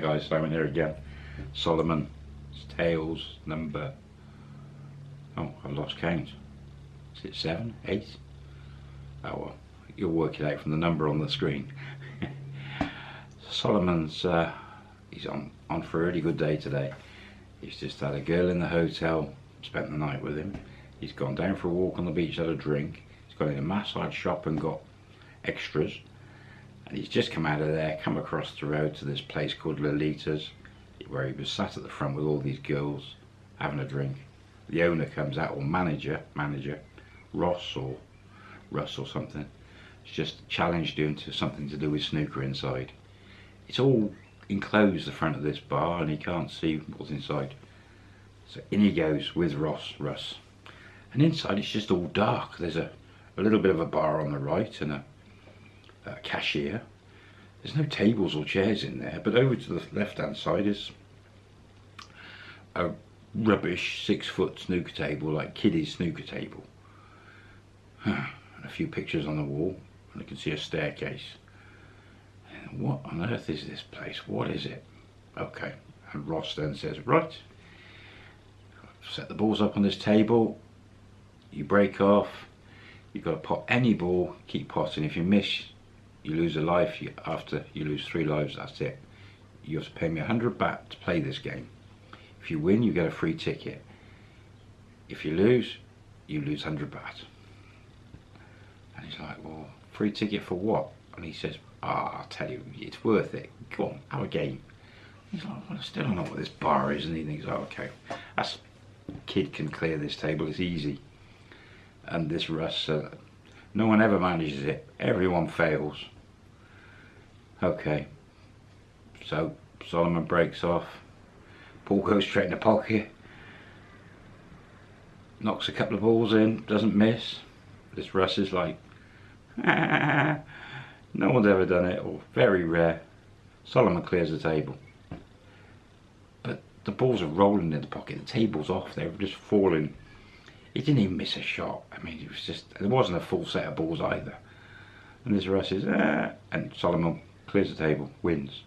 guys, I'm in here again. Solomon's Tales number, oh I've lost count. Is it seven, eight? Oh well, you'll work it out from the number on the screen. Solomon's, uh, he's on, on for a really good day today. He's just had a girl in the hotel, spent the night with him. He's gone down for a walk on the beach, had a drink. He's gone in a massage shop and got extras and he's just come out of there come across the road to this place called Lolita's where he was sat at the front with all these girls having a drink. The owner comes out or manager manager Ross or Russ or something it's just challenged him to something to do with snooker inside. It's all enclosed the front of this bar and he can't see what's inside. So in he goes with Ross Russ. And inside it's just all dark. There's a, a little bit of a bar on the right and a uh, cashier. There's no tables or chairs in there, but over to the left hand side is a rubbish six foot snooker table, like kiddies snooker table. and a few pictures on the wall, and I can see a staircase. And what on earth is this place? What is it? Okay, and Ross then says, right, set the balls up on this table, you break off, you've got to pot any ball, keep potting. If you miss, you lose a life you, after you lose three lives that's it. You have to pay me a hundred baht to play this game. If you win you get a free ticket. If you lose you lose 100 baht. And he's like well free ticket for what? And he says ah I'll tell you it's worth it. Go on have a game. He's like well I still don't know what this bar is. And he thinks oh okay that's kid can clear this table it's easy. And this Russ uh, no one ever manages it. Everyone fails. Okay. So Solomon breaks off. Ball goes straight in the pocket. Knocks a couple of balls in. Doesn't miss. This Russ is like, no one's ever done it, or very rare. Solomon clears the table. But the balls are rolling in the pocket. The table's off. They're just falling he didn't even miss a shot. I mean, it was just, there wasn't a full set of balls either. And this Russ is, eh, and Solomon clears the table, wins.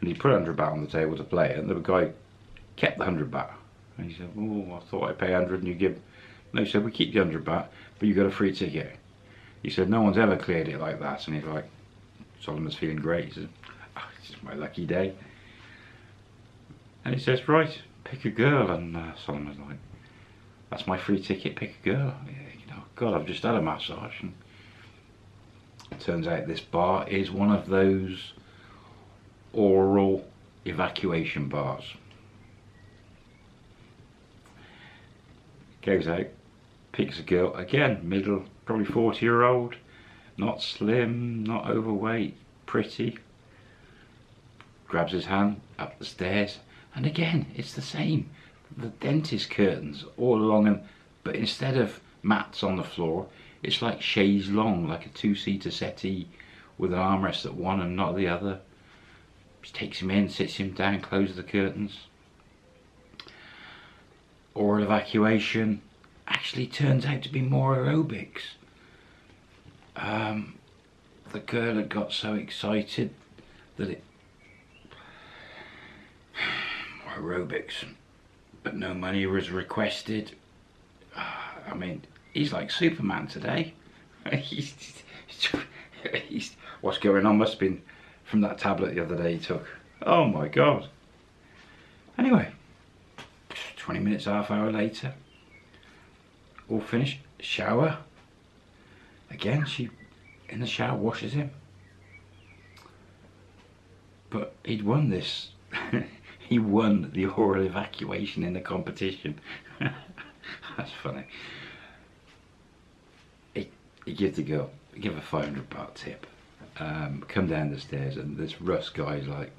And he put 100 baht on the table to play, and the guy kept the 100 baht. And he said, oh, I thought I'd pay 100 and you give, no, he said, we keep the 100 baht, but you got a free ticket. He said, no one's ever cleared it like that. And he's like, Solomon's feeling great. He said, oh, it's just my lucky day. And he says, right, pick a girl. And uh, Solomon's like, that's my free ticket, pick a girl. You know, God, I've just had a massage. And turns out this bar is one of those oral evacuation bars. Goes out, picks a girl, again, middle, probably 40 year old, not slim, not overweight, pretty. Grabs his hand, up the stairs, and again, it's the same the dentist curtains all along them but instead of mats on the floor it's like chaise longue like a two-seater settee with an armrest at one and not the other. She takes him in sits him down closes the curtains. Oral evacuation actually turns out to be more aerobics. Um, the girl had got so excited that it aerobics but no money was requested. Uh, I mean, he's like Superman today. he's, he's, what's going on must have been from that tablet the other day he took. Oh my God. Anyway, 20 minutes, half hour later, all finished, shower. Again, she, in the shower, washes him. But he'd won this he won the oral evacuation in the competition. That's funny. He, he gives the girl, give a 500 baht tip. Um, come down the stairs and this Russ guy's like,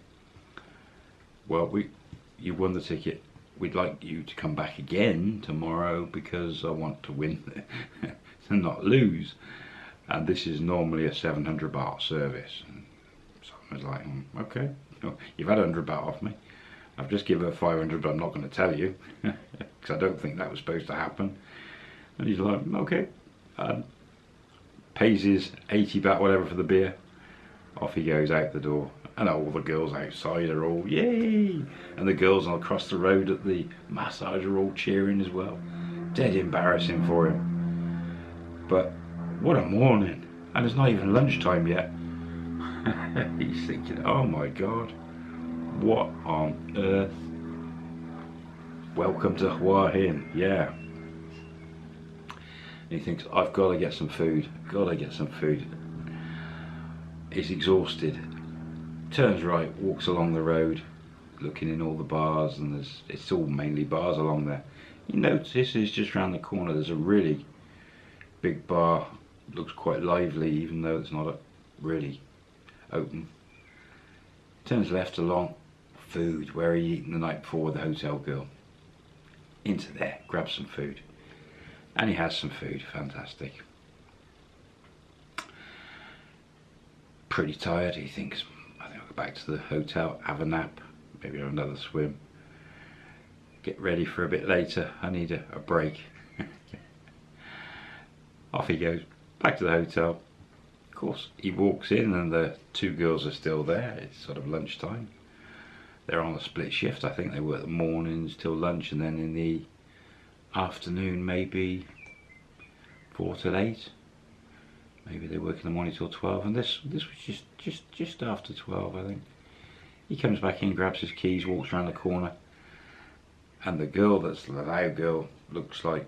well, we, you won the ticket. We'd like you to come back again tomorrow because I want to win and not lose. And this is normally a 700 baht service. And so I was like, mm, okay, you've had 100 baht off me. I've just given her 500 but I'm not going to tell you because I don't think that was supposed to happen and he's like okay um, pays his 80 baht whatever for the beer Off he goes out the door. And all the girls outside are all, yay! And the girls across the road at the massage are all cheering as well. Dead embarrassing for him. But what a morning. And it's not even lunchtime yet. He's thinking, oh my god, what on earth? Welcome to Hua Hin, yeah. And he thinks, I've got to get some food, got to get some food. He's exhausted, turns right, walks along the road, looking in all the bars, and there's it's all mainly bars along there. He notices just around the corner there's a really big bar, looks quite lively even though it's not really open. Turns left along, food, where he eaten the night before with the hotel girl. Into there, grab some food. And he has some food, fantastic. Pretty tired, he thinks, I think I'll go back to the hotel, have a nap, maybe have another swim. Get ready for a bit later, I need a, a break. Off he goes, back to the hotel, of course, he walks in and the two girls are still there. It's sort of lunchtime. They're on a split shift. I think they work the mornings till lunch and then in the afternoon maybe four till eight. Maybe they work in the morning till 12 and this this was just just just after 12 I think. He comes back in, grabs his keys, walks around the corner and the girl that's the loud girl looks like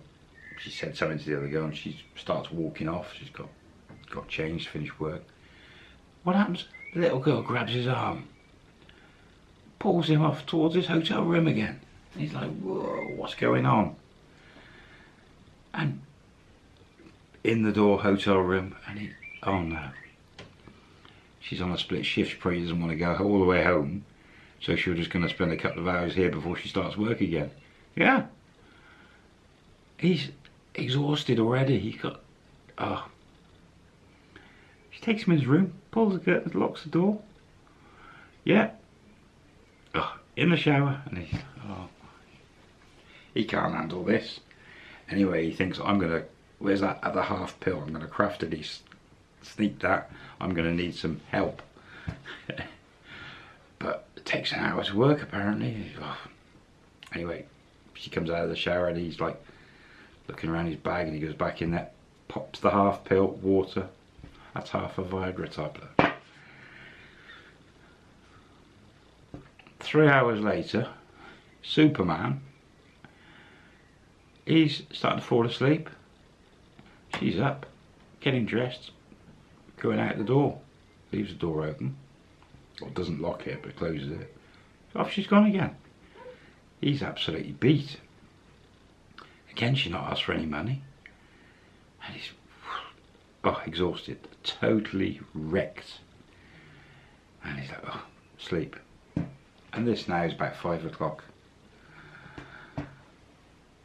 she said something to the other girl and she starts walking off. She's got got changed, finished work. What happens? The little girl grabs his arm, pulls him off towards his hotel room again. He's like, whoa, what's going on? And in the door, hotel room, and he, oh no. She's on a split shift, she probably doesn't want to go all the way home. So she's just going to spend a couple of hours here before she starts work again. Yeah. He's exhausted already. He got, oh, she takes him in his room, pulls the curtains, locks the door. Yeah. In the shower, and he, oh, he can't handle this. Anyway, he thinks, I'm going to, where's that other half pill? I'm going to craft it. He sneak that. I'm going to need some help. but it takes an hour's work, apparently. Oh. Anyway, she comes out of the shower and he's like looking around his bag and he goes back in there, pops the half pill, water, that's half a Viagra tablet. Three hours later, Superman, he's starting to fall asleep. She's up, getting dressed, going out the door. Leaves the door open. Or doesn't lock it, but closes it. Off she's gone again. He's absolutely beat. Again, she's not asked for any money. And he's oh, exhausted, totally wrecked. And he's like, oh, sleep. And this now is about five o'clock.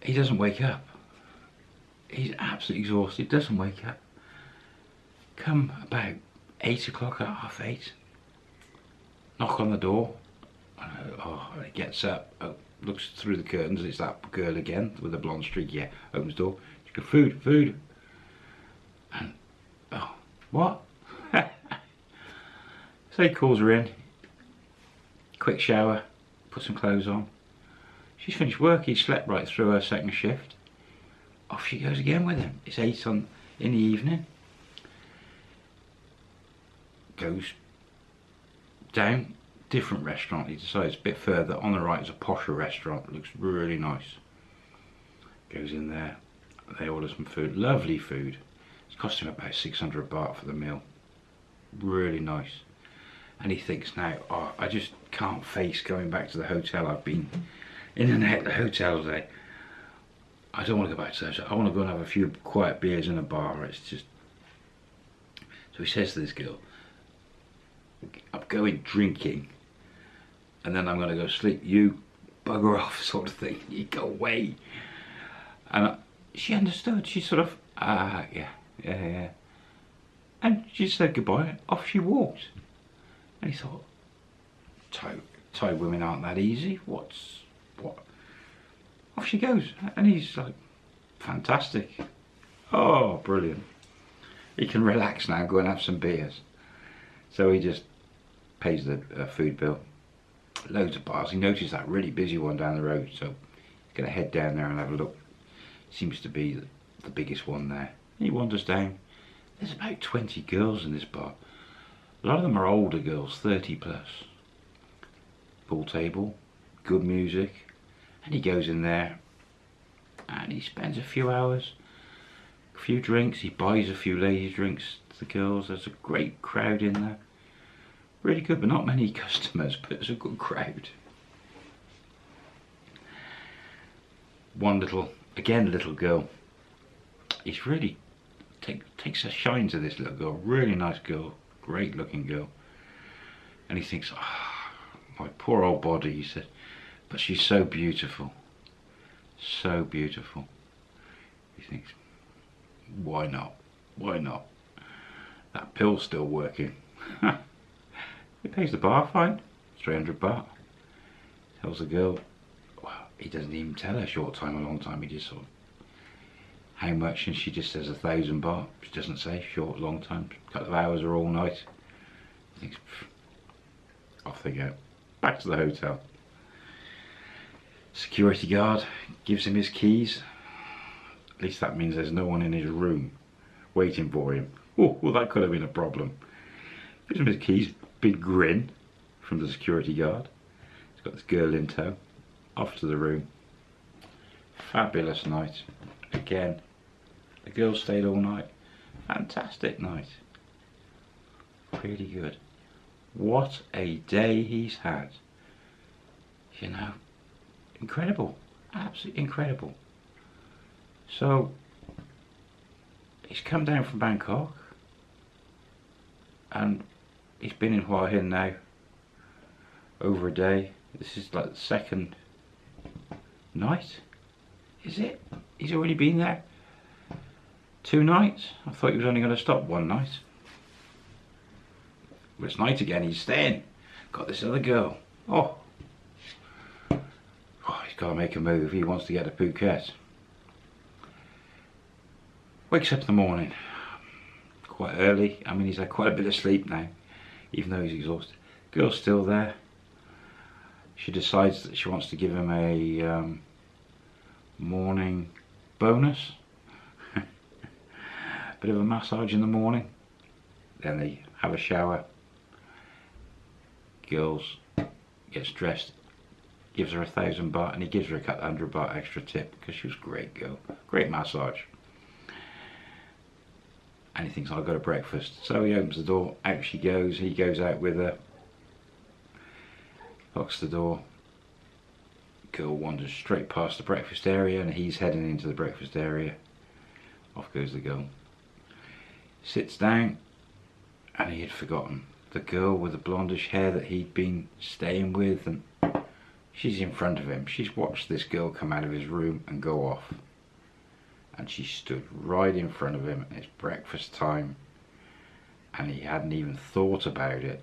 He doesn't wake up. He's absolutely exhausted, doesn't wake up. Come about eight o'clock, half eight. Knock on the door. Uh, oh, he gets up, oh, looks through the curtains. It's that girl again with the blonde streak. Yeah, opens the door. She goes, food, food. And Oh, what? so he calls her in. Quick shower, put some clothes on. She's finished work, he slept right through her second shift. Off she goes again with him. It's eight on in the evening. Goes down, different restaurant. He decides a bit further on the right is a posher restaurant. Looks really nice. Goes in there. They order some food. Lovely food It's cost him about 600 baht for the meal. Really nice. And he thinks now, oh, I just can't face going back to the hotel. I've been in and out the hotel today. I don't want to go back to the hotel. I want to go and have a few quiet beers in a bar. It's just... So he says to this girl, I'm going drinking and then I'm going to go sleep. You bugger off sort of thing. You go away. And she understood. She sort of, ah, yeah yeah, yeah. And she said goodbye, off she walked. And he thought, Thai, women aren't that easy, what's, what? Off she goes, and he's like, fantastic. Oh, brilliant. He can relax now, go and have some beers. So he just pays the uh, food bill. Loads of bars. He noticed that really busy one down the road, so he's going to head down there and have a look. Seems to be the, the biggest one there. He wanders down. There's about 20 girls in this bar. A lot of them are older girls, 30 plus. Pool table, good music, and he goes in there and he spends a few hours, a few drinks, he buys a few ladies drinks to the girls. There's a great crowd in there. Really good, but not many customers, but it's a good crowd. One little, again little girl, he's really take, takes a shine to this little girl, really nice girl, great looking girl. And he thinks, oh, my poor old body, he said, but she's so beautiful, so beautiful. He thinks, why not, why not? That pill's still working. he pays the bar fine, 300 baht. Tells the girl, well, he doesn't even tell her short time or long time, he just sort of how much? And she just says a thousand baht. She doesn't say short long time. Couple of hours or all night He thinks, off they go back to the hotel. Security guard gives him his keys. At least that means there's no one in his room waiting for him. Oh well that could have been a problem. Gives him his keys. Big grin from the security guard. He's got this girl in tow. Off to the room. Fabulous night. Again the girls stayed all night. Fantastic night. Really good. What a day he's had. You know, incredible. Absolutely incredible. So, he's come down from Bangkok and he's been in Hua Hin now over a day. This is like the second night, is it? He's already been there? Two nights? I thought he was only going to stop one night. It's night again, he's staying. Got this other girl. Oh. oh he's got to make a move. He wants to get to Phuket. Wakes up in the morning. Quite early. I mean, he's had quite a bit of sleep now. Even though he's exhausted. Girl's still there. She decides that she wants to give him a um, morning bonus bit of a massage in the morning then they have a shower girls gets dressed gives her a thousand baht and he gives her a couple hundred baht extra tip because she was a great girl great massage. And he thinks I'll go to breakfast. So he opens the door out she goes he goes out with her locks the door. Girl wanders straight past the breakfast area and he's heading into the breakfast area. Off goes the girl. Sits down and he had forgotten the girl with the blondish hair that he'd been staying with and she's in front of him. She's watched this girl come out of his room and go off. And she stood right in front of him it's breakfast time and he hadn't even thought about it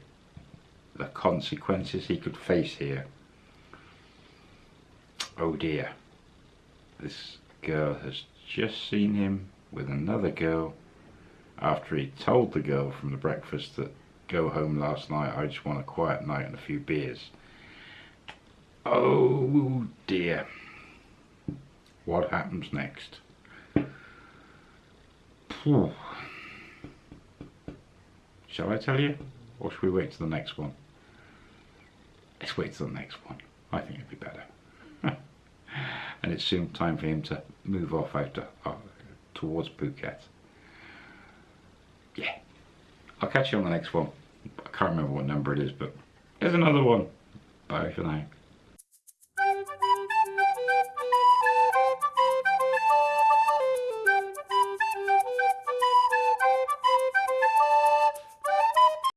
the consequences he could face here. Oh dear. This girl has just seen him with another girl after he told the girl from the breakfast that go home last night, I just want a quiet night and a few beers. Oh dear. What happens next? Shall I tell you? Or should we wait to the next one? Let's wait till the next one. I think it'd be better. and it's soon time for him to move off to, uh, towards Phuket I'll catch you on the next one. I can't remember what number it is, but there's another one. Bye for now.